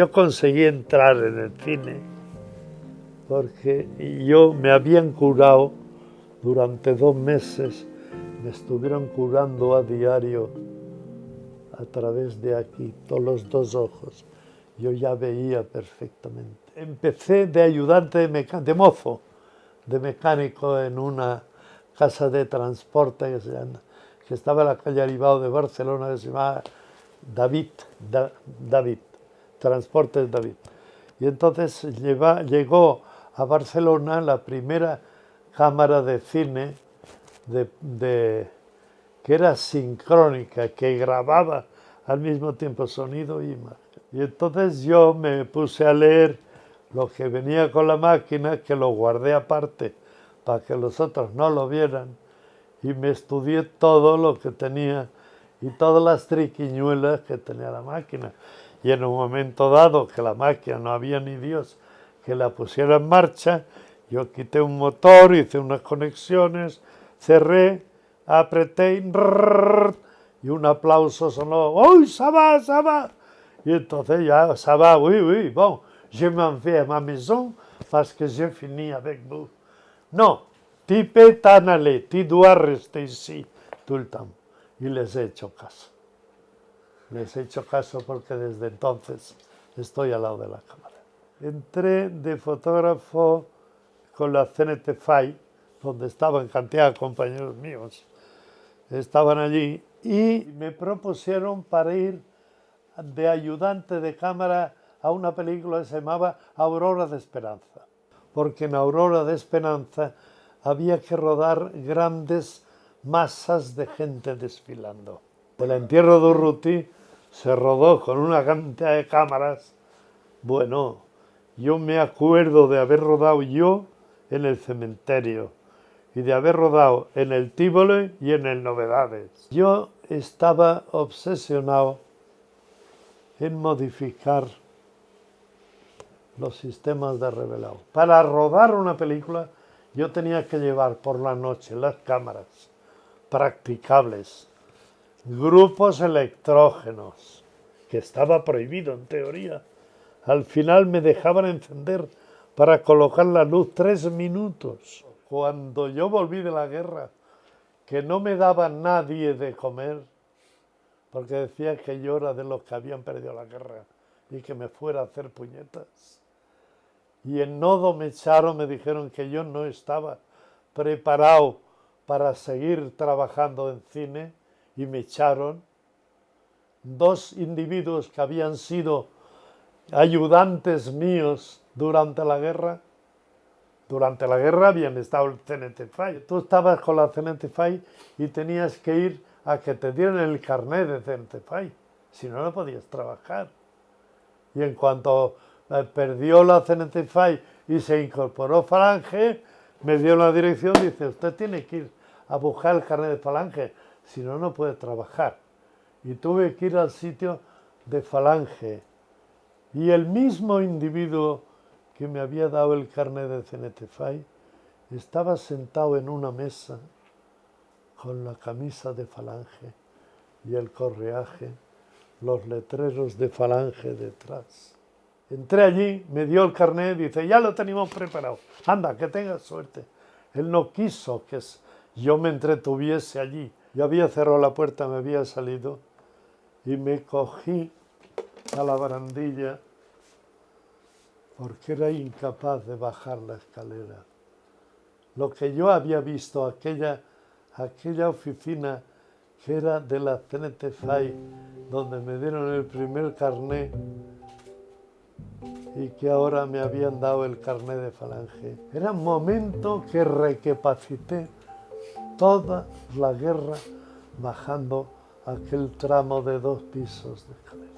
Yo conseguí entrar en el cine porque yo me habían curado durante dos meses, me estuvieron curando a diario a través de aquí, todos los dos ojos. Yo ya veía perfectamente. Empecé de ayudante de, mozo, de mecánico en una casa de transporte que, que estaba en la calle Aribao de Barcelona, que se llamaba David, David. Transportes David. Y entonces llegó a Barcelona la primera cámara de cine de, que era sincrónica, que grababa al mismo tiempo sonido y imagen. Y entonces yo me puse a leer lo que venía con la máquina, que lo guardé aparte para que los otros no lo vieran, y me estudié todo lo que tenía y todas las triquiñuelas que tenía la máquina y en un momento dado que la máquina no había ni Dios que la pusiera en marcha, yo quité un motor, hice unas conexiones, cerré, apreté y un aplauso sonó, ¡Uy, ça va, ça va! Y entonces ya, ça va, oui, oui, bon, je m'en vais à ma maison parce que j'ai fini avec vous. No, tu peux t'en aller, tu dois rester ici tout. Y les he hecho caso. Les he hecho caso porque desde entonces estoy al lado de la cámara. Entré de fotógrafo con la CNT FAI, donde estaban cantidad de compañeros míos, estaban allí, y me propusieron para ir de ayudante de cámara a una película que se llamaba Aurora de Esperanza, porque en Aurora de Esperanza había que rodar grandes masas de gente desfilando. El entierro de Urruti se rodó con una cantidad de cámaras. Bueno, yo me acuerdo de haber rodado yo en el cementerio y de haber rodado en el Tívole y en el Novedades. Yo estaba obsesionado en modificar los sistemas de revelado. Para rodar una película yo tenía que llevar por la noche las cámaras practicables grupos electrógenos, que estaba prohibido en teoría. Al final me dejaban encender para colocar la luz tres minutos. Cuando yo volví de la guerra, que no me daba nadie de comer, porque decía que yo era de los que habían perdido la guerra y que me fuera a hacer puñetas. Y en Nodo me echaron, me dijeron que yo no estaba preparado para seguir trabajando en cine y me echaron dos individuos que habían sido ayudantes míos durante la guerra. Durante la guerra habían estado el CNTFAI. Tú estabas con la CNTFAI y tenías que ir a que te dieran el carnet de CNTFAI. Si no, no podías trabajar. Y en cuanto eh, perdió la CNTFAI y se incorporó Falange, me dio la dirección dice, usted tiene que ir a buscar el carnet de Falange si no, no puede trabajar. Y tuve que ir al sitio de Falange. Y el mismo individuo que me había dado el carnet de CNTFAI estaba sentado en una mesa con la camisa de Falange y el correaje, los letreros de Falange detrás. Entré allí, me dio el carnet dice, ya lo tenemos preparado, anda, que tengas suerte. Él no quiso que yo me entretuviese allí, yo había cerrado la puerta, me había salido y me cogí a la barandilla porque era incapaz de bajar la escalera. Lo que yo había visto, aquella, aquella oficina que era de la CNTFAI, donde me dieron el primer carné y que ahora me habían dado el carné de falange. Era un momento que recapacité toda la guerra bajando aquel tramo de dos pisos de escalera.